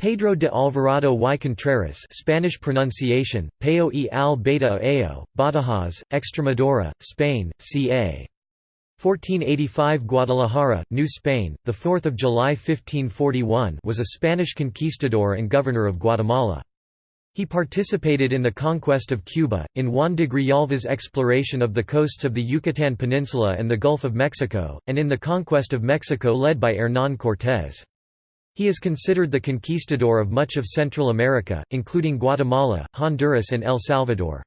Pedro de Alvarado y Contreras Spanish pronunciation, Peo y al Beta Ao, Badajoz, Extremadura, Spain, ca. 1485 Guadalajara, New Spain, 4 July 1541 was a Spanish conquistador and governor of Guatemala. He participated in the conquest of Cuba, in Juan de Grijalva's exploration of the coasts of the Yucatan Peninsula and the Gulf of Mexico, and in the conquest of Mexico led by Hernán Cortés. He is considered the conquistador of much of Central America, including Guatemala, Honduras and El Salvador.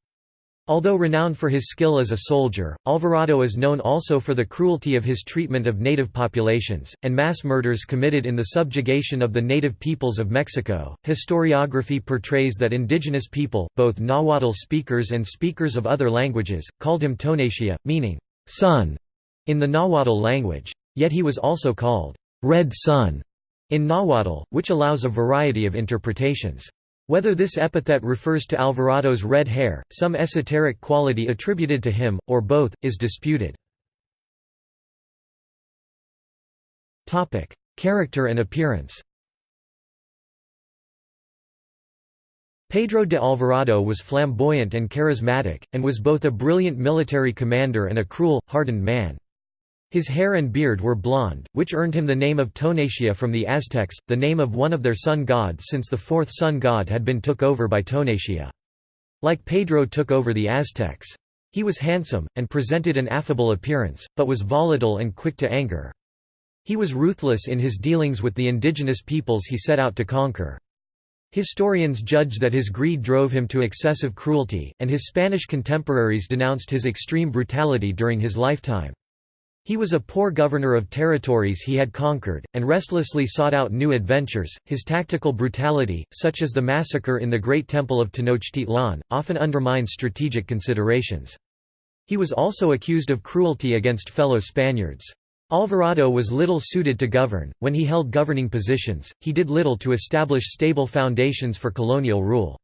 Although renowned for his skill as a soldier, Alvarado is known also for the cruelty of his treatment of native populations, and mass murders committed in the subjugation of the native peoples of Mexico. Historiography portrays that indigenous people, both Nahuatl speakers and speakers of other languages, called him Tonatiuh, meaning sun in the Nahuatl language. Yet he was also called Red Sun in Nahuatl, which allows a variety of interpretations. Whether this epithet refers to Alvarado's red hair, some esoteric quality attributed to him, or both, is disputed. Character and appearance Pedro de Alvarado was flamboyant and charismatic, and was both a brilliant military commander and a cruel, hardened man. His hair and beard were blonde, which earned him the name of Tonatiuh from the Aztecs, the name of one of their sun gods since the fourth sun god had been took over by Tonatiuh. Like Pedro took over the Aztecs. He was handsome, and presented an affable appearance, but was volatile and quick to anger. He was ruthless in his dealings with the indigenous peoples he set out to conquer. Historians judge that his greed drove him to excessive cruelty, and his Spanish contemporaries denounced his extreme brutality during his lifetime. He was a poor governor of territories he had conquered, and restlessly sought out new adventures. His tactical brutality, such as the massacre in the Great Temple of Tenochtitlan, often undermines strategic considerations. He was also accused of cruelty against fellow Spaniards. Alvarado was little suited to govern. When he held governing positions, he did little to establish stable foundations for colonial rule.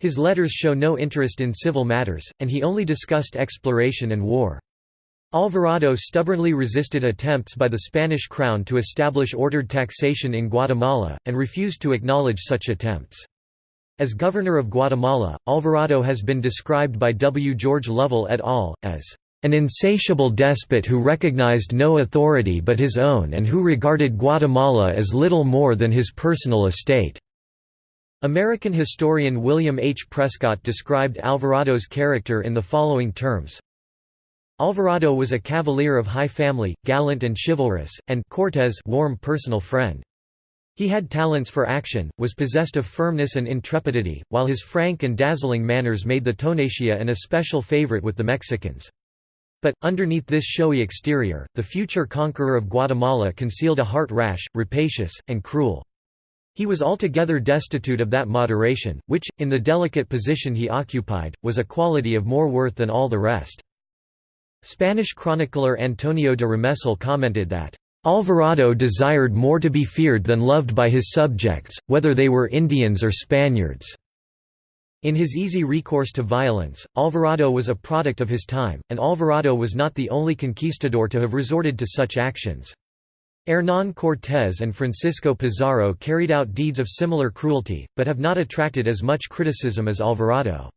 His letters show no interest in civil matters, and he only discussed exploration and war. Alvarado stubbornly resisted attempts by the Spanish crown to establish ordered taxation in Guatemala, and refused to acknowledge such attempts. As governor of Guatemala, Alvarado has been described by W. George Lovell et al. as an insatiable despot who recognized no authority but his own and who regarded Guatemala as little more than his personal estate." American historian William H. Prescott described Alvarado's character in the following terms, Alvarado was a cavalier of high family, gallant and chivalrous, and Cortés warm personal friend. He had talents for action, was possessed of firmness and intrepidity, while his frank and dazzling manners made the Tonatiuh an especial favorite with the Mexicans. But, underneath this showy exterior, the future conqueror of Guatemala concealed a heart rash, rapacious, and cruel. He was altogether destitute of that moderation, which, in the delicate position he occupied, was a quality of more worth than all the rest. Spanish chronicler Antonio de Remesal commented that, "...Alvarado desired more to be feared than loved by his subjects, whether they were Indians or Spaniards." In his easy recourse to violence, Alvarado was a product of his time, and Alvarado was not the only conquistador to have resorted to such actions. Hernán Cortés and Francisco Pizarro carried out deeds of similar cruelty, but have not attracted as much criticism as Alvarado.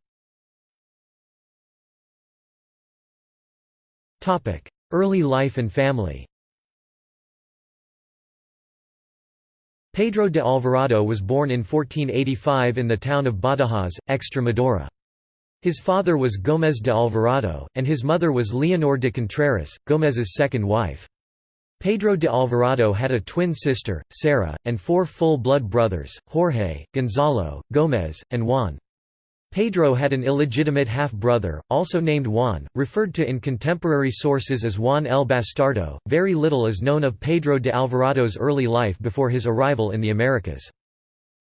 Early life and family Pedro de Alvarado was born in 1485 in the town of Badajoz, Extremadura. His father was Gómez de Alvarado, and his mother was Leonor de Contreras, Gómez's second wife. Pedro de Alvarado had a twin sister, Sarah, and four full-blood brothers, Jorge, Gonzalo, Gómez, and Juan. Pedro had an illegitimate half-brother, also named Juan, referred to in contemporary sources as Juan el Bastardo. Very little is known of Pedro de Alvarado's early life before his arrival in the Americas.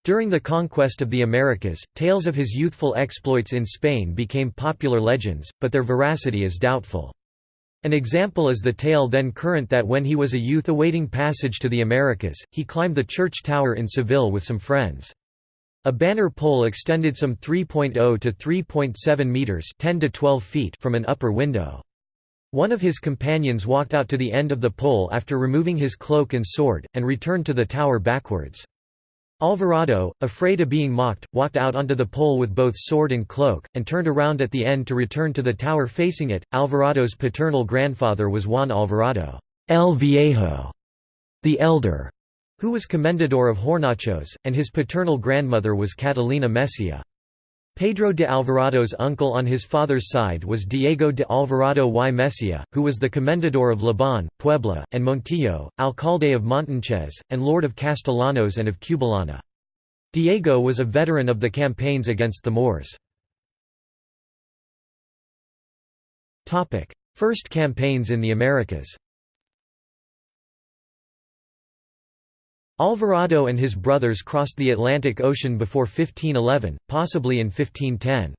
During the conquest of the Americas, tales of his youthful exploits in Spain became popular legends, but their veracity is doubtful. An example is the tale then current that when he was a youth awaiting passage to the Americas, he climbed the church tower in Seville with some friends. A banner pole extended some 3.0 to 3.7 meters (10 to 12 feet) from an upper window. One of his companions walked out to the end of the pole after removing his cloak and sword, and returned to the tower backwards. Alvarado, afraid of being mocked, walked out onto the pole with both sword and cloak, and turned around at the end to return to the tower facing it. Alvarado's paternal grandfather was Juan Alvarado el Viejo, the Elder, who was Comendador of Hornachos, and his paternal grandmother was Catalina Mesia. Pedro de Alvarado's uncle on his father's side was Diego de Alvarado y Mesia, who was the Comendador of Leban, Puebla, and Montillo, alcalde of Montanchez, and lord of Castellanos and of Cubalana. Diego was a veteran of the campaigns against the Moors. First campaigns in the Americas Alvarado and his brothers crossed the Atlantic Ocean before 1511, possibly in 1510.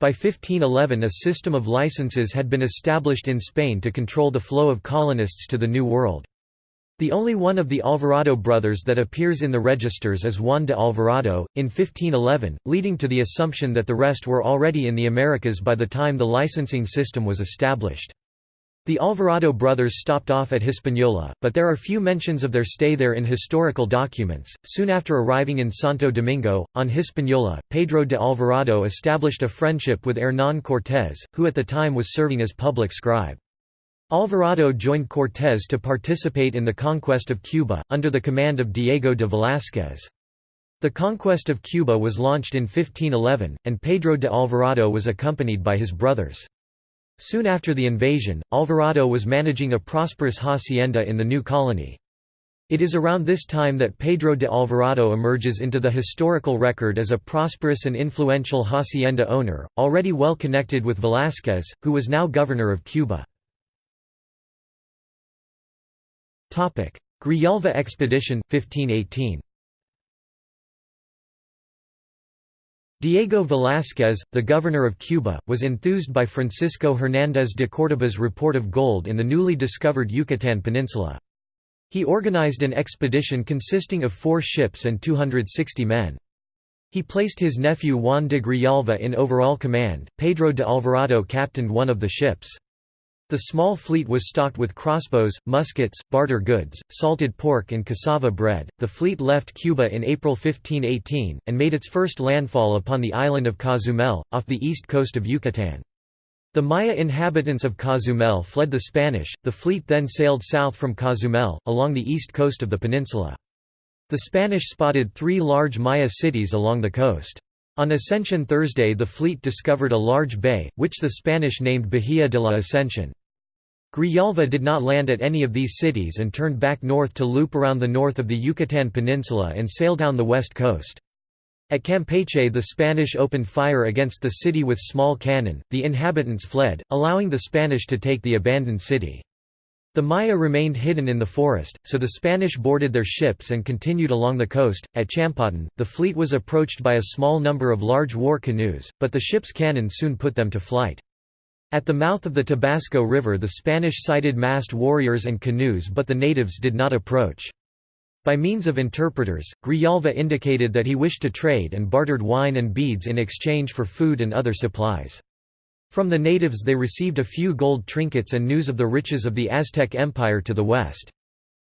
By 1511 a system of licenses had been established in Spain to control the flow of colonists to the New World. The only one of the Alvarado brothers that appears in the registers is Juan de Alvarado, in 1511, leading to the assumption that the rest were already in the Americas by the time the licensing system was established. The Alvarado brothers stopped off at Hispaniola, but there are few mentions of their stay there in historical documents. Soon after arriving in Santo Domingo, on Hispaniola, Pedro de Alvarado established a friendship with Hernán Cortés, who at the time was serving as public scribe. Alvarado joined Cortés to participate in the conquest of Cuba, under the command of Diego de Velázquez. The conquest of Cuba was launched in 1511, and Pedro de Alvarado was accompanied by his brothers. Soon after the invasion, Alvarado was managing a prosperous hacienda in the new colony. It is around this time that Pedro de Alvarado emerges into the historical record as a prosperous and influential hacienda owner, already well connected with Velázquez, who was now governor of Cuba. Grijalva expedition, 1518 Diego Velázquez, the governor of Cuba, was enthused by Francisco Hernández de Córdoba's report of gold in the newly discovered Yucatán Peninsula. He organized an expedition consisting of four ships and 260 men. He placed his nephew Juan de Grijalva in overall command, Pedro de Alvarado captained one of the ships. The small fleet was stocked with crossbows, muskets, barter goods, salted pork, and cassava bread. The fleet left Cuba in April 1518, and made its first landfall upon the island of Cozumel, off the east coast of Yucatan. The Maya inhabitants of Cozumel fled the Spanish, the fleet then sailed south from Cozumel, along the east coast of the peninsula. The Spanish spotted three large Maya cities along the coast. On Ascension Thursday the fleet discovered a large bay, which the Spanish named Bahía de la Ascensión. Grijalva did not land at any of these cities and turned back north to loop around the north of the Yucatan Peninsula and sail down the west coast. At Campeche the Spanish opened fire against the city with small cannon, the inhabitants fled, allowing the Spanish to take the abandoned city. The Maya remained hidden in the forest, so the Spanish boarded their ships and continued along the coast. At Champotón, the fleet was approached by a small number of large war canoes, but the ship's cannon soon put them to flight. At the mouth of the Tabasco River the Spanish sighted massed warriors and canoes but the natives did not approach. By means of interpreters, Grijalva indicated that he wished to trade and bartered wine and beads in exchange for food and other supplies. From the natives they received a few gold trinkets and news of the riches of the Aztec Empire to the west.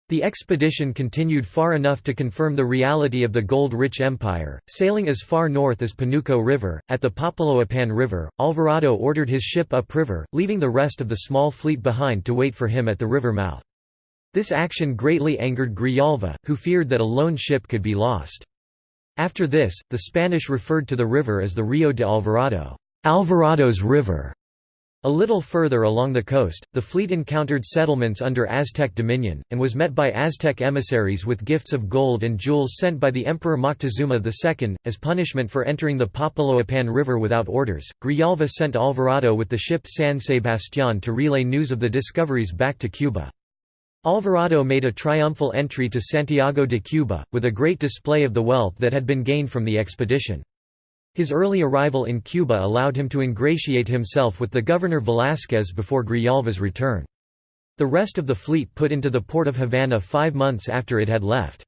The expedition continued far enough to confirm the reality of the gold-rich empire, sailing as far north as Panuco River. At the Papaloapan River, Alvarado ordered his ship upriver, leaving the rest of the small fleet behind to wait for him at the river mouth. This action greatly angered Grijalva, who feared that a lone ship could be lost. After this, the Spanish referred to the river as the Rio de Alvarado, Alvarado's River. A little further along the coast, the fleet encountered settlements under Aztec dominion, and was met by Aztec emissaries with gifts of gold and jewels sent by the Emperor Moctezuma II. As punishment for entering the Papaloapan River without orders, Grijalva sent Alvarado with the ship San Sebastián to relay news of the discoveries back to Cuba. Alvarado made a triumphal entry to Santiago de Cuba, with a great display of the wealth that had been gained from the expedition. His early arrival in Cuba allowed him to ingratiate himself with the governor Velázquez before Grijalva's return. The rest of the fleet put into the port of Havana five months after it had left.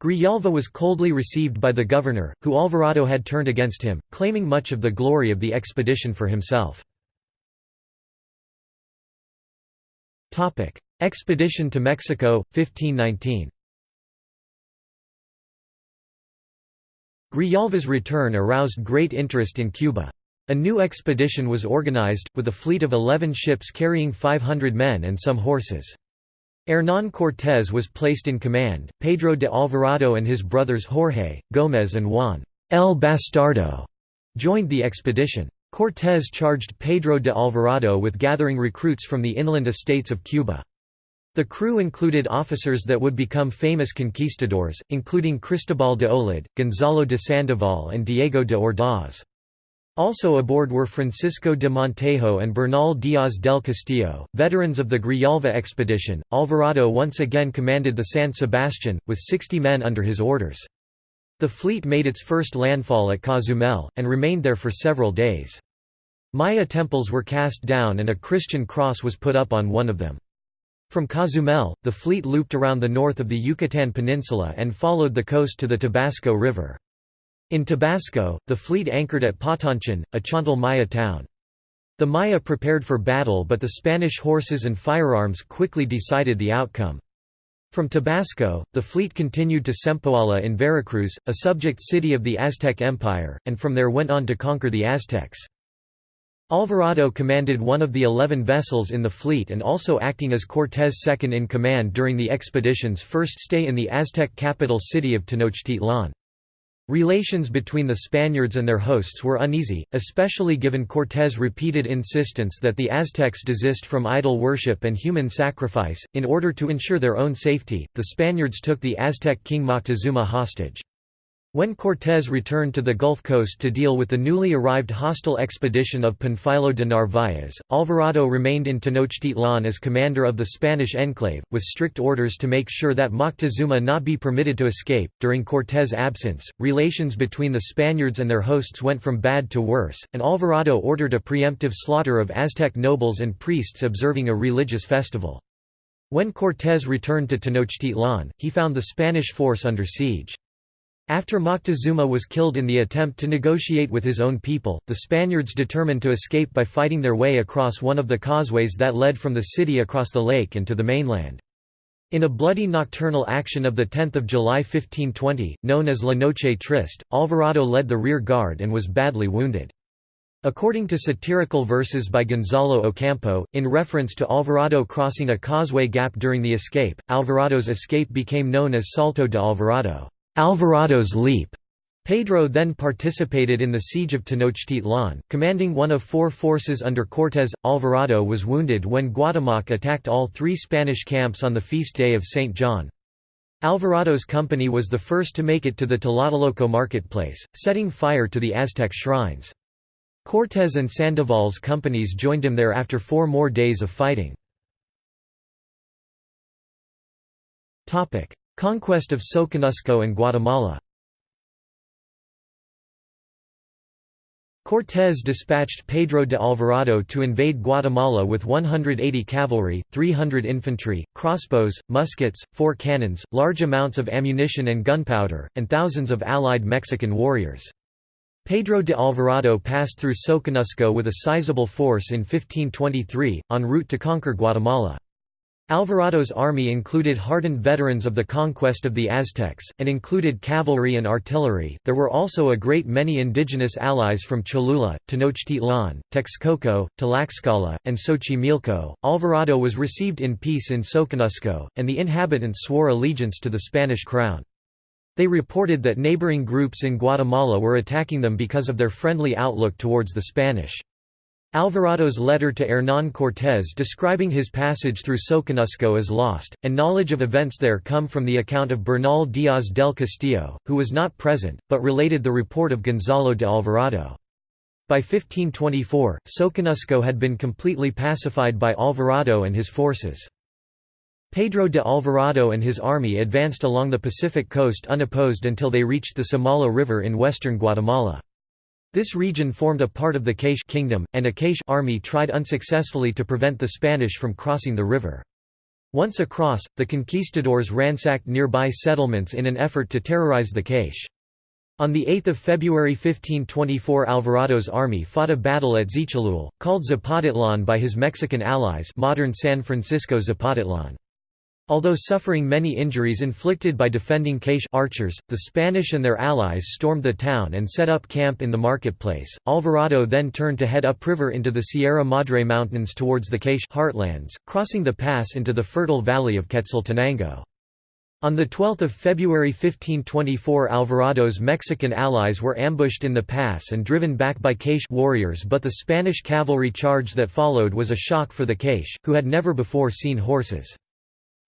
Grijalva was coldly received by the governor, who Alvarado had turned against him, claiming much of the glory of the expedition for himself. Expedition to Mexico, 1519 Grijalva's return aroused great interest in Cuba. A new expedition was organized, with a fleet of 11 ships carrying 500 men and some horses. Hernán Cortés was placed in command, Pedro de Alvarado and his brothers Jorge, Gómez and Juan El Bastardo joined the expedition. Cortés charged Pedro de Alvarado with gathering recruits from the inland estates of Cuba. The crew included officers that would become famous conquistadors, including Cristobal de Olid, Gonzalo de Sandoval and Diego de Ordaz. Also aboard were Francisco de Montejo and Bernal Díaz del Castillo, veterans of the Grijalva expedition. Alvarado once again commanded the San Sebastian, with 60 men under his orders. The fleet made its first landfall at Cozumel, and remained there for several days. Maya temples were cast down and a Christian cross was put up on one of them. From Cozumel, the fleet looped around the north of the Yucatan Peninsula and followed the coast to the Tabasco River. In Tabasco, the fleet anchored at Potonchán, a Chontal Maya town. The Maya prepared for battle but the Spanish horses and firearms quickly decided the outcome. From Tabasco, the fleet continued to Sempoala in Veracruz, a subject city of the Aztec Empire, and from there went on to conquer the Aztecs. Alvarado commanded one of the eleven vessels in the fleet and also acting as Cortés' second-in-command during the expedition's first stay in the Aztec capital city of Tenochtitlan. Relations between the Spaniards and their hosts were uneasy, especially given Cortés' repeated insistence that the Aztecs desist from idol worship and human sacrifice. In order to ensure their own safety, the Spaniards took the Aztec king Moctezuma hostage. When Cortés returned to the Gulf Coast to deal with the newly arrived hostile expedition of Panfilo de Narváez, Alvarado remained in Tenochtitlan as commander of the Spanish enclave, with strict orders to make sure that Moctezuma not be permitted to escape. During Cortés' absence, relations between the Spaniards and their hosts went from bad to worse, and Alvarado ordered a preemptive slaughter of Aztec nobles and priests observing a religious festival. When Cortés returned to Tenochtitlan, he found the Spanish force under siege. After Moctezuma was killed in the attempt to negotiate with his own people, the Spaniards determined to escape by fighting their way across one of the causeways that led from the city across the lake and to the mainland. In a bloody nocturnal action of 10 July 1520, known as La Noche Triste, Alvarado led the rear guard and was badly wounded. According to satirical verses by Gonzalo Ocampo, in reference to Alvarado crossing a causeway gap during the escape, Alvarado's escape became known as Salto de Alvarado. Alvarado's leap. Pedro then participated in the siege of Tenochtitlan, commanding one of four forces under Cortés. Alvarado was wounded when Guatemoc attacked all three Spanish camps on the feast day of St. John. Alvarado's company was the first to make it to the Tlatelolco marketplace, setting fire to the Aztec shrines. Cortés and Sandoval's companies joined him there after four more days of fighting. Conquest of Soconusco and Guatemala Cortés dispatched Pedro de Alvarado to invade Guatemala with 180 cavalry, 300 infantry, crossbows, muskets, four cannons, large amounts of ammunition and gunpowder, and thousands of allied Mexican warriors. Pedro de Alvarado passed through Soconusco with a sizable force in 1523, en route to conquer Guatemala. Alvarado's army included hardened veterans of the conquest of the Aztecs, and included cavalry and artillery. There were also a great many indigenous allies from Cholula, Tenochtitlan, Texcoco, Tlaxcala, and Xochimilco. Alvarado was received in peace in Soconusco, and the inhabitants swore allegiance to the Spanish crown. They reported that neighboring groups in Guatemala were attacking them because of their friendly outlook towards the Spanish. Alvarado's letter to Hernán Cortés describing his passage through Soconusco is lost, and knowledge of events there come from the account of Bernal Díaz del Castillo, who was not present, but related the report of Gonzalo de Alvarado. By 1524, Soconusco had been completely pacified by Alvarado and his forces. Pedro de Alvarado and his army advanced along the Pacific coast unopposed until they reached the Samala River in western Guatemala. This region formed a part of the K'iche' kingdom, and a K'iche' army tried unsuccessfully to prevent the Spanish from crossing the river. Once across, the conquistadors ransacked nearby settlements in an effort to terrorize the K'iche'. On 8 February 1524 Alvarado's army fought a battle at Xichalul, called Zapotitlan by his Mexican allies modern San Francisco Zapotitlan. Although suffering many injuries inflicted by defending K'iche' archers, the Spanish and their allies stormed the town and set up camp in the marketplace. Alvarado then turned to head upriver into the Sierra Madre Mountains towards the K'iche' heartlands, crossing the pass into the fertile valley of Quetzaltenango. On 12 February 1524 Alvarado's Mexican allies were ambushed in the pass and driven back by K'iche' warriors but the Spanish cavalry charge that followed was a shock for the K'iche', who had never before seen horses.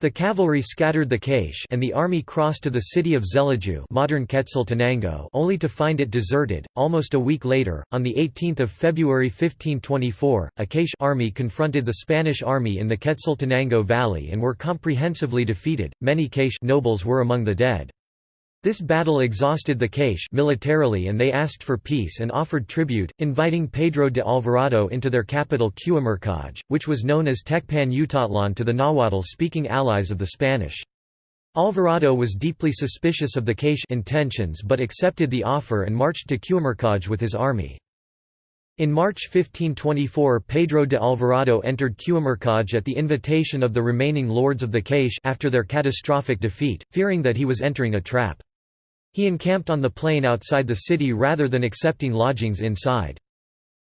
The cavalry scattered the K'iche' and the army crossed to the city of Xelajú modern Quetzaltenango only to find it deserted. Almost a week later, on 18 February 1524, a K'iche' army confronted the Spanish army in the Quetzaltenango Valley and were comprehensively defeated, many K'iche' nobles were among the dead. This battle exhausted the K'iche' militarily and they asked for peace and offered tribute, inviting Pedro de Alvarado into their capital Q'umarkaj, which was known as Tecpan Utatlan to the Nahuatl-speaking allies of the Spanish. Alvarado was deeply suspicious of the K'iche' intentions but accepted the offer and marched to Q'umarkaj with his army. In March 1524 Pedro de Alvarado entered Q'umarkaj at the invitation of the remaining lords of the K'iche' after their catastrophic defeat, fearing that he was entering a trap. He encamped on the plain outside the city rather than accepting lodgings inside.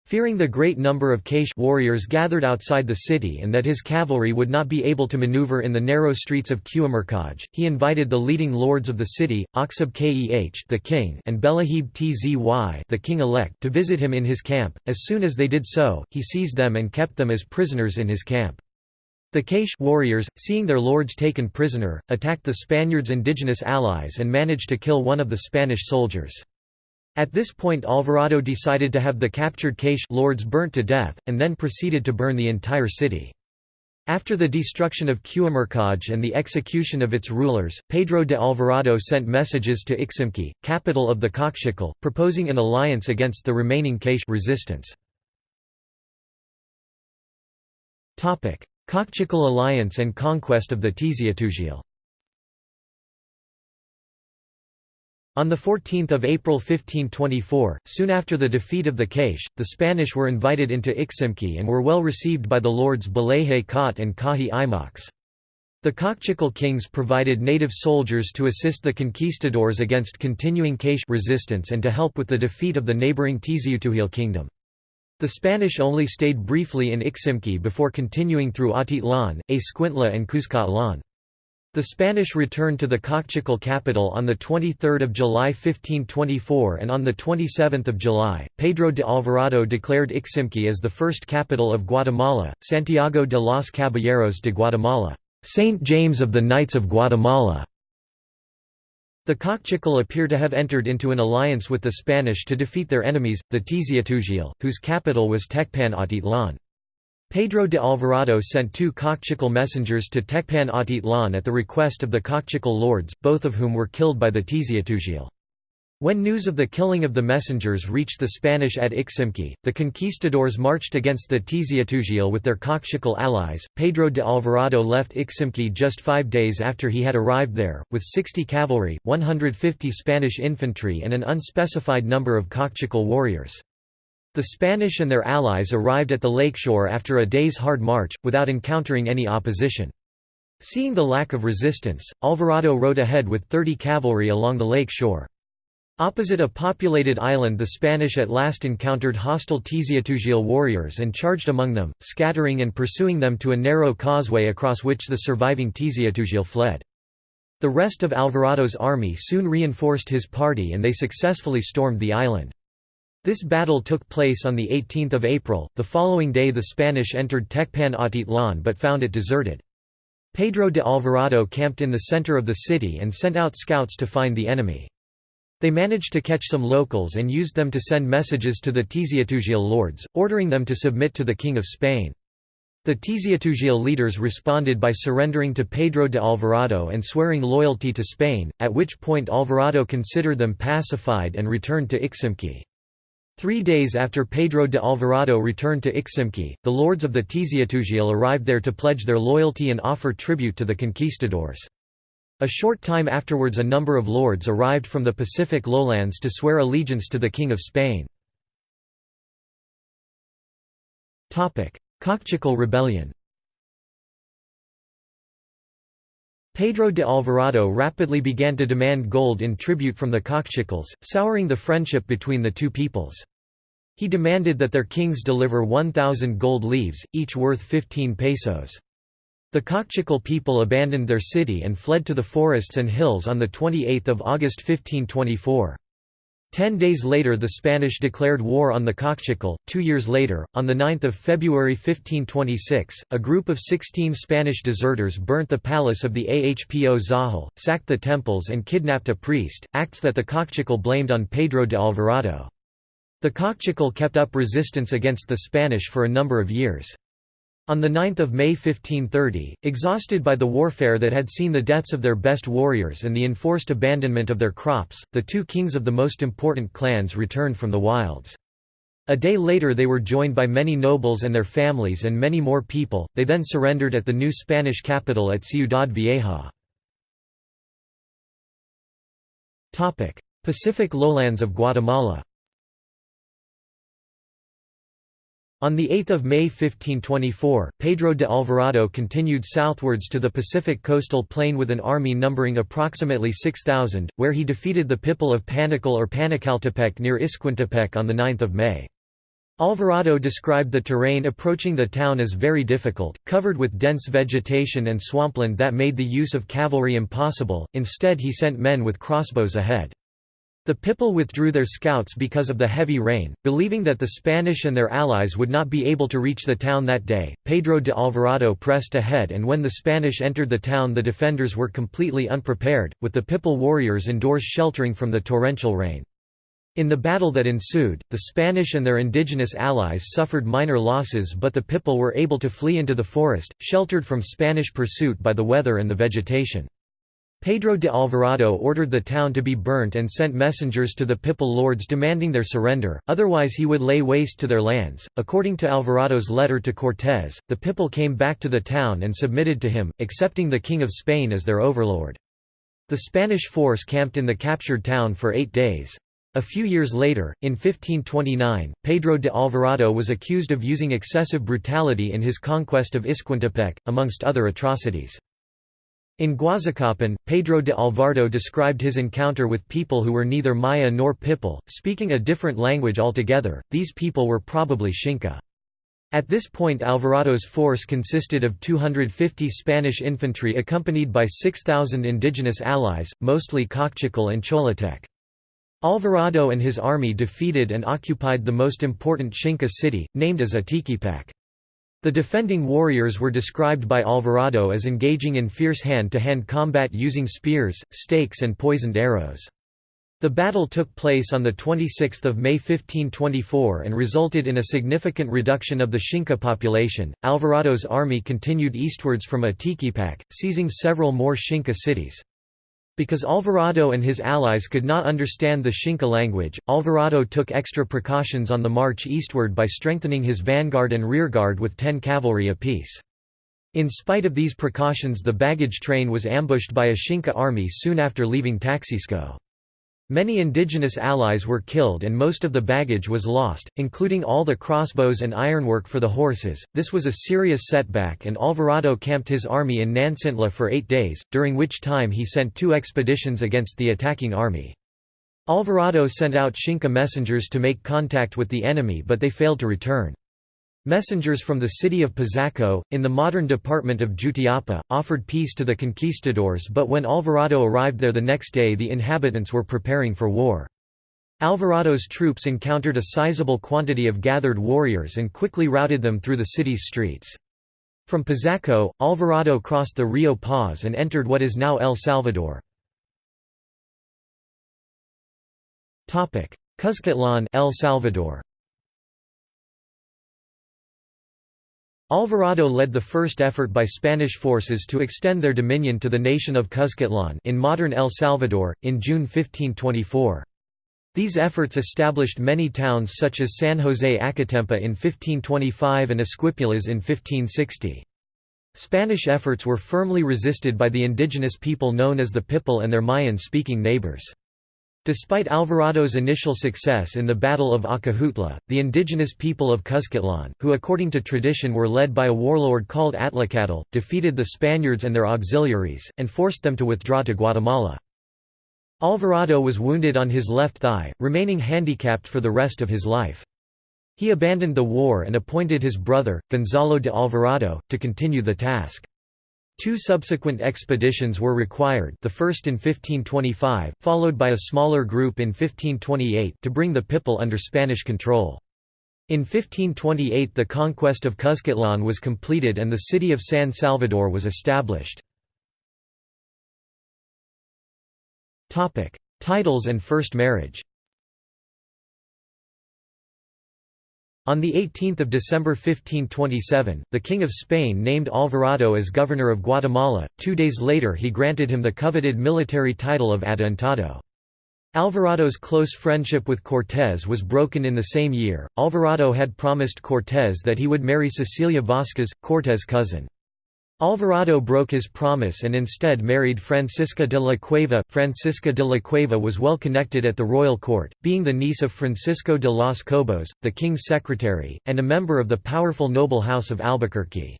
Fearing the great number of K'iche' warriors gathered outside the city and that his cavalry would not be able to maneuver in the narrow streets of Q'umarkaj, he invited the leading lords of the city, Oxub Keh the king and Belahib Tzy the king-elect to visit him in his camp. As soon as they did so, he seized them and kept them as prisoners in his camp. The K'iche' warriors, seeing their lords taken prisoner, attacked the Spaniards' indigenous allies and managed to kill one of the Spanish soldiers. At this point Alvarado decided to have the captured K'iche' lords burnt to death, and then proceeded to burn the entire city. After the destruction of Q'umarkaj and the execution of its rulers, Pedro de Alvarado sent messages to Iximche, capital of the Kaqchikel, proposing an alliance against the remaining K'iche' resistance. Kaqchikel alliance and conquest of the Tz'utujil On 14 April 1524, soon after the defeat of the K'iche', the Spanish were invited into Iximche and were well received by the lords Balaje Khat and Kahi Imax. The Kaqchikel kings provided native soldiers to assist the conquistadors against continuing K'iche' resistance and to help with the defeat of the neighbouring Tz'utujil kingdom. The Spanish only stayed briefly in Iximche before continuing through Atitlan, Escuintla and Cuscatlan. The Spanish returned to the Kaqchikel capital on 23 July 1524 and on 27 July, Pedro de Alvarado declared Iximche as the first capital of Guatemala, Santiago de los Caballeros de Guatemala, Saint James of the Knights of Guatemala. The Kaqchikel appear to have entered into an alliance with the Spanish to defeat their enemies, the Tz'utujil, whose capital was Tecpan Atitlan. Pedro de Alvarado sent two Kaqchikel messengers to Tecpan Atitlan at the request of the Kaqchikel lords, both of whom were killed by the Tz'utujil. When news of the killing of the messengers reached the Spanish at Iximche, the conquistadors marched against the Tz'utujil with their Kaqchikel allies. Pedro de Alvarado left Iximche just five days after he had arrived there, with 60 cavalry, 150 Spanish infantry and an unspecified number of Kaqchikel warriors. The Spanish and their allies arrived at the lakeshore after a day's hard march, without encountering any opposition. Seeing the lack of resistance, Alvarado rode ahead with 30 cavalry along the lake shore. Opposite a populated island the Spanish at last encountered hostile Tz'utujil warriors and charged among them, scattering and pursuing them to a narrow causeway across which the surviving Tz'utujil fled. The rest of Alvarado's army soon reinforced his party and they successfully stormed the island. This battle took place on 18 April, the following day the Spanish entered Tecpan Atitlan but found it deserted. Pedro de Alvarado camped in the center of the city and sent out scouts to find the enemy. They managed to catch some locals and used them to send messages to the Tz'utujil lords, ordering them to submit to the King of Spain. The Tz'utujil leaders responded by surrendering to Pedro de Alvarado and swearing loyalty to Spain, at which point Alvarado considered them pacified and returned to Iximche. Three days after Pedro de Alvarado returned to Iximche, the lords of the Tz'utujil arrived there to pledge their loyalty and offer tribute to the conquistadors. A short time afterwards a number of lords arrived from the Pacific lowlands to swear allegiance to the King of Spain. Kaqchikel rebellion Pedro de Alvarado rapidly began to demand gold in tribute from the Kaqchikels, souring the friendship between the two peoples. He demanded that their kings deliver 1,000 gold leaves, each worth 15 pesos. The Kaqchikel people abandoned their city and fled to the forests and hills on 28 August 1524. Ten days later the Spanish declared war on the Kaqchikel. Two years later, on 9 February 1526, a group of 16 Spanish deserters burnt the palace of the Ahpo Zahal, sacked the temples and kidnapped a priest, acts that the Kaqchikel blamed on Pedro de Alvarado. The Kaqchikel kept up resistance against the Spanish for a number of years. On 9 May 1530, exhausted by the warfare that had seen the deaths of their best warriors and the enforced abandonment of their crops, the two kings of the most important clans returned from the wilds. A day later they were joined by many nobles and their families and many more people, they then surrendered at the new Spanish capital at Ciudad Vieja. Pacific lowlands of Guatemala On 8 May 1524, Pedro de Alvarado continued southwards to the Pacific coastal plain with an army numbering approximately 6,000, where he defeated the Pipil of Panical or Panicaltepec near Iscuintepec on 9 May. Alvarado described the terrain approaching the town as very difficult, covered with dense vegetation and swampland that made the use of cavalry impossible, instead he sent men with crossbows ahead. The Pipil withdrew their scouts because of the heavy rain, believing that the Spanish and their allies would not be able to reach the town that day. Pedro de Alvarado pressed ahead, and when the Spanish entered the town, the defenders were completely unprepared, with the Pipil warriors indoors sheltering from the torrential rain. In the battle that ensued, the Spanish and their indigenous allies suffered minor losses, but the Pipil were able to flee into the forest, sheltered from Spanish pursuit by the weather and the vegetation. Pedro de Alvarado ordered the town to be burnt and sent messengers to the Pipil lords demanding their surrender, otherwise he would lay waste to their lands. According to Alvarado's letter to Cortés, the Pipil came back to the town and submitted to him, accepting the King of Spain as their overlord. The Spanish force camped in the captured town for eight days. A few years later, in 1529, Pedro de Alvarado was accused of using excessive brutality in his conquest of Iscuintepec, amongst other atrocities. In Guazacapan, Pedro de Alvarado described his encounter with people who were neither Maya nor Pipil, speaking a different language altogether, these people were probably Xinca. At this point Alvarado's force consisted of 250 Spanish infantry accompanied by 6,000 indigenous allies, mostly Kaqchikel and Cholotec. Alvarado and his army defeated and occupied the most important Xinca city, named as Atiquipac. The defending warriors were described by Alvarado as engaging in fierce hand-to-hand -hand combat using spears, stakes and poisoned arrows. The battle took place on 26 May 1524 and resulted in a significant reduction of the Xinca population. Alvarado's army continued eastwards from Atiquipac, seizing several more Xinca cities. Because Alvarado and his allies could not understand the Xinca language, Alvarado took extra precautions on the march eastward by strengthening his vanguard and rearguard with ten cavalry apiece. In spite of these precautions the baggage train was ambushed by a Xinca army soon after leaving Taxisco. Many indigenous allies were killed and most of the baggage was lost, including all the crossbows and ironwork for the horses. This was a serious setback, and Alvarado camped his army in Nancintla for eight days, during which time he sent two expeditions against the attacking army. Alvarado sent out Xinca messengers to make contact with the enemy, but they failed to return. Messengers from the city of Pazaco, in the modern department of Jutiapa, offered peace to the conquistadors but when Alvarado arrived there the next day the inhabitants were preparing for war. Alvarado's troops encountered a sizable quantity of gathered warriors and quickly routed them through the city's streets. From Pazaco, Alvarado crossed the Rio Paz and entered what is now El Salvador. Cuzcatlan El Salvador Alvarado led the first effort by Spanish forces to extend their dominion to the nation of Cuzcatlan in modern El Salvador, in June 1524. These efforts established many towns such as San José Acatempa in 1525 and Esquipulas in 1560. Spanish efforts were firmly resisted by the indigenous people known as the Pipil and their Mayan-speaking neighbors. Despite Alvarado's initial success in the Battle of Acajutla, the indigenous people of Cuscatlan, who according to tradition were led by a warlord called Atlacatl, defeated the Spaniards and their auxiliaries, and forced them to withdraw to Guatemala. Alvarado was wounded on his left thigh, remaining handicapped for the rest of his life. He abandoned the war and appointed his brother, Gonzalo de Alvarado, to continue the task. Two subsequent expeditions were required the first in 1525, followed by a smaller group in 1528 to bring the Pipil under Spanish control. In 1528 the conquest of Cuscatlan was completed and the city of San Salvador was established. Titles and first marriage On 18 December 1527, the King of Spain named Alvarado as governor of Guatemala, two days later he granted him the coveted military title of Adelantado. Alvarado's close friendship with Cortés was broken in the same year. Alvarado had promised Cortés that he would marry Cecilia Vázquez, Cortés' cousin. Alvarado broke his promise and instead married Francisca de la Cueva. Francisca de la Cueva was well connected at the royal court, being the niece of Francisco de los Cobos, the king's secretary, and a member of the powerful noble house of Albuquerque.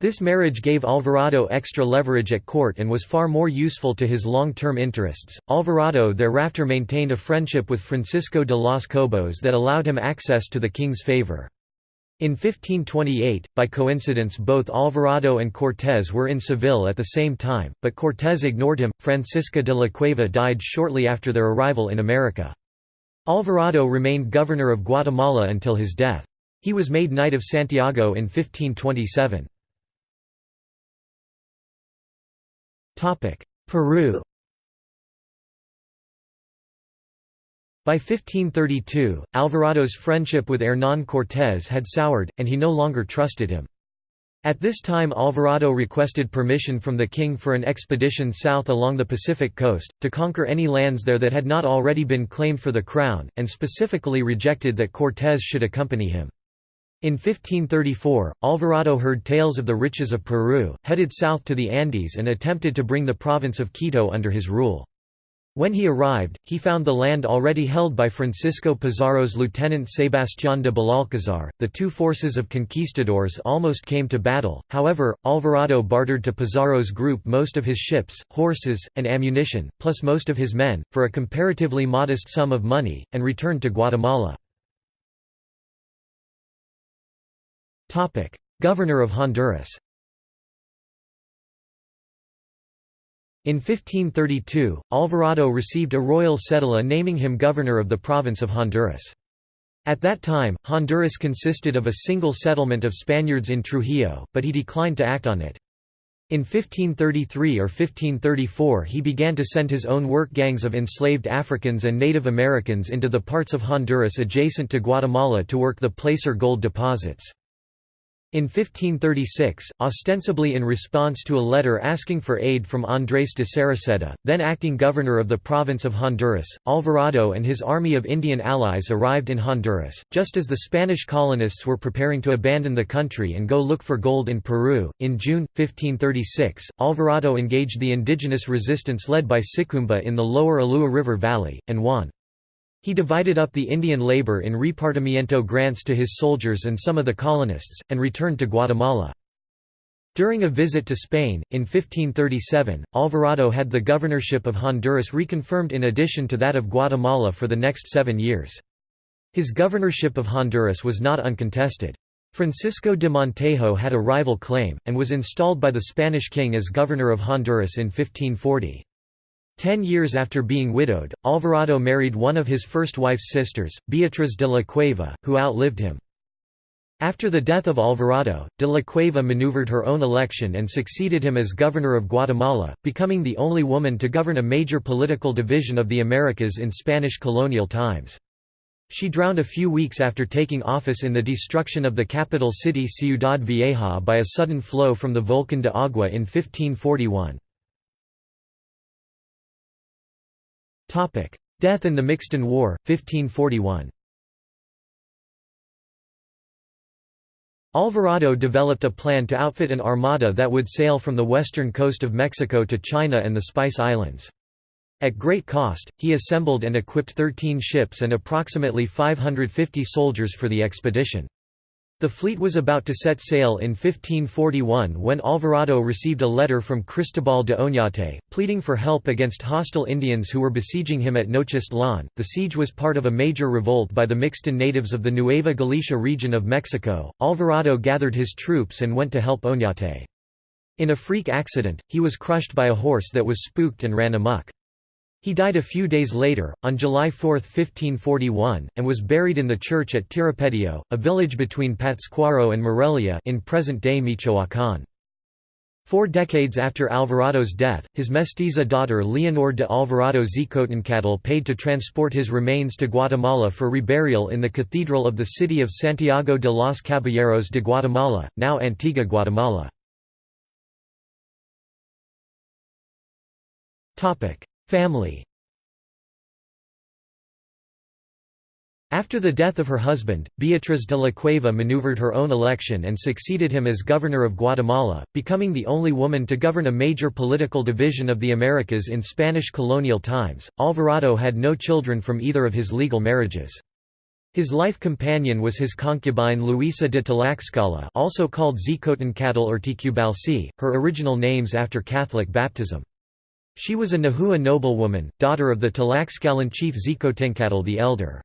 This marriage gave Alvarado extra leverage at court and was far more useful to his long-term interests. Alvarado thereafter maintained a friendship with Francisco de los Cobos that allowed him access to the king's favor. In 1528, by coincidence both Alvarado and Cortés were in Seville at the same time, but Cortés ignored him. Francisca de la Cueva died shortly after their arrival in America. Alvarado remained governor of Guatemala until his death. He was made Knight of Santiago in 1527. Peru By 1532, Alvarado's friendship with Hernán Cortés had soured, and he no longer trusted him. At this time Alvarado requested permission from the king for an expedition south along the Pacific coast, to conquer any lands there that had not already been claimed for the crown, and specifically rejected that Cortés should accompany him. In 1534, Alvarado heard tales of the riches of Peru, headed south to the Andes and attempted to bring the province of Quito under his rule. When he arrived, he found the land already held by Francisco Pizarro's lieutenant Sebastián de Belalcázar. The two forces of conquistadors almost came to battle, however, Alvarado bartered to Pizarro's group most of his ships, horses, and ammunition, plus most of his men, for a comparatively modest sum of money, and returned to Guatemala. Governor of Honduras In 1532, Alvarado received a royal cedula naming him governor of the province of Honduras. At that time, Honduras consisted of a single settlement of Spaniards in Trujillo, but he declined to act on it. In 1533 or 1534 he began to send his own work gangs of enslaved Africans and Native Americans into the parts of Honduras adjacent to Guatemala to work the placer gold deposits. In 1536, ostensibly in response to a letter asking for aid from Andrés de Cereceda, then acting governor of the province of Honduras, Alvarado and his army of Indian allies arrived in Honduras, just as the Spanish colonists were preparing to abandon the country and go look for gold in Peru. In June, 1536, Alvarado engaged the indigenous resistance led by Sicumba in the lower Ulúa River Valley, and won. He divided up the Indian labor in repartimiento grants to his soldiers and some of the colonists, and returned to Guatemala. During a visit to Spain, in 1537, Alvarado had the governorship of Honduras reconfirmed in addition to that of Guatemala for the next seven years. His governorship of Honduras was not uncontested. Francisco de Montejo had a rival claim, and was installed by the Spanish king as governor of Honduras in 1540. Ten years after being widowed, Alvarado married one of his first wife's sisters, Beatriz de la Cueva, who outlived him. After the death of Alvarado, de la Cueva maneuvered her own election and succeeded him as governor of Guatemala, becoming the only woman to govern a major political division of the Americas in Spanish colonial times. She drowned a few weeks after taking office in the destruction of the capital city Ciudad Vieja by a sudden flow from the Volcan de Agua in 1541. Death in the Mixton War, 1541 Alvarado developed a plan to outfit an armada that would sail from the western coast of Mexico to China and the Spice Islands. At great cost, he assembled and equipped 13 ships and approximately 550 soldiers for the expedition. The fleet was about to set sail in 1541 when Alvarado received a letter from Cristobal de Oñate, pleading for help against hostile Indians who were besieging him at Nochistlan. The siege was part of a major revolt by the Mixten natives of the Nueva Galicia region of Mexico. Alvarado gathered his troops and went to help Oñate. In a freak accident, he was crushed by a horse that was spooked and ran amok. He died a few days later, on July 4, 1541, and was buried in the church at Tiripetío, a village between Pátzcuaro and Morelia in present-day Michoacán. Four decades after Alvarado's death, his mestiza daughter Leonor de Alvarado Xicotencatl paid to transport his remains to Guatemala for reburial in the cathedral of the city of Santiago de los Caballeros de Guatemala, now Antigua Guatemala. Family After the death of her husband, Beatriz de la Cueva maneuvered her own election and succeeded him as governor of Guatemala, becoming the only woman to govern a major political division of the Americas in Spanish colonial times. Alvarado had no children from either of his legal marriages. His life companion was his concubine Luisa de Tlaxcala also called Xicotencatl or Ticubalci, her original names after Catholic baptism. She was a Nahua noblewoman, daughter of the Tlaxcalan chief Xicotencatl the Elder.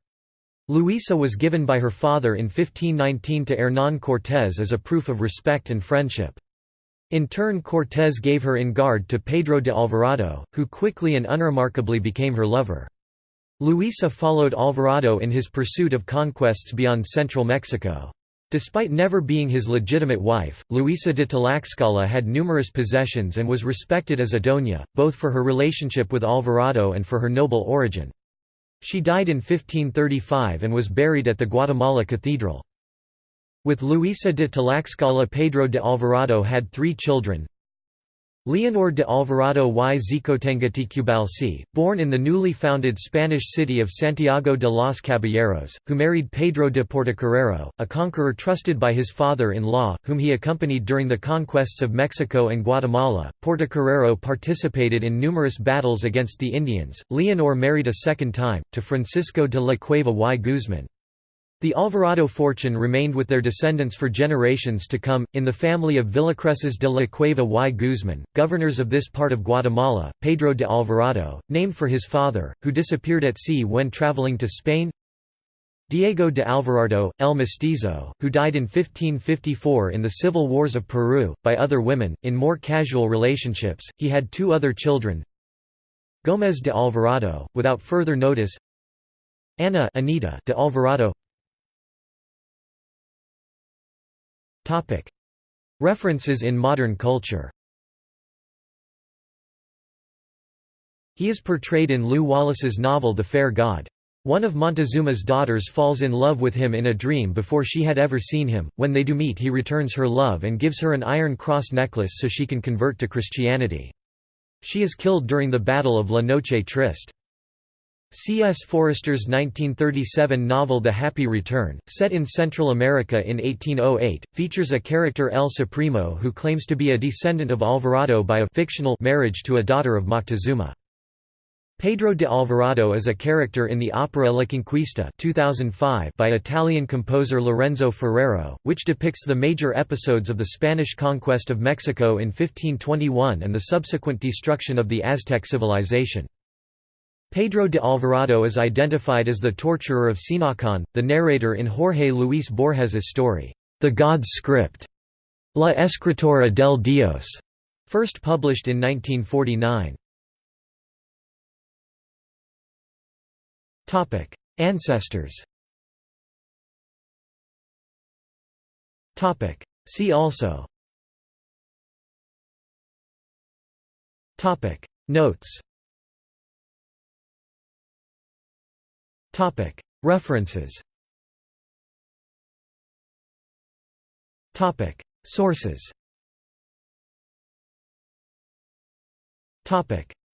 Luisa was given by her father in 1519 to Hernán Cortés as a proof of respect and friendship. In turn Cortés gave her in guard to Pedro de Alvarado, who quickly and unremarkably became her lover. Luisa followed Alvarado in his pursuit of conquests beyond central Mexico. Despite never being his legitimate wife, Luisa de Tlaxcala had numerous possessions and was respected as a doña, both for her relationship with Alvarado and for her noble origin. She died in 1535 and was buried at the Guatemala Cathedral. With Luisa de Tlaxcala Pedro de Alvarado had three children, Leonor de Alvarado y Xicotencatl born in the newly founded Spanish city of Santiago de los Caballeros, who married Pedro de Portocarrero, a conqueror trusted by his father-in-law, whom he accompanied during the conquests of Mexico and Guatemala. Portocarrero participated in numerous battles against the Indians. Leonor married a second time, to Francisco de la Cueva y Guzman. The Alvarado fortune remained with their descendants for generations to come, in the family of Villacreces de la Cueva y Guzman, governors of this part of Guatemala, Pedro de Alvarado, named for his father, who disappeared at sea when traveling to Spain. Diego de Alvarado, El Mestizo, who died in 1554 in the civil wars of Peru, by other women, in more casual relationships, he had two other children. Gómez de Alvarado, without further notice. Ana Anita de Alvarado References in modern culture He is portrayed in Lew Wallace's novel The Fair God. One of Montezuma's daughters falls in love with him in a dream before she had ever seen him. When they do meet, he returns her love and gives her an iron cross necklace so she can convert to Christianity. She is killed during the Battle of La Noche Triste. C. S. Forester's 1937 novel The Happy Return, set in Central America in 1808, features a character El Supremo who claims to be a descendant of Alvarado by a fictional marriage to a daughter of Moctezuma. Pedro de Alvarado is a character in the opera La Conquista 2005 by Italian composer Lorenzo Ferrero, which depicts the major episodes of the Spanish conquest of Mexico in 1521 and the subsequent destruction of the Aztec civilization. Pedro de Alvarado is identified as the torturer of Tzinacán, the narrator in Jorge Luis Borges's story, The God's Script, La Escritura del Dios, first published in 1949. Ancestors. See also. Notes References. Sources.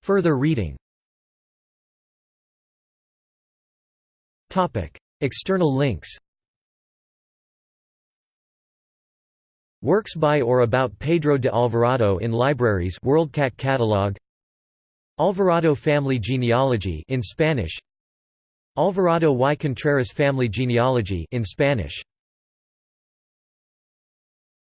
Further reading. External links. Works by or about Pedro de Alvarado in libraries WorldCat catalog. Alvarado family genealogy in Spanish Alvarado y Contreras family genealogy in Spanish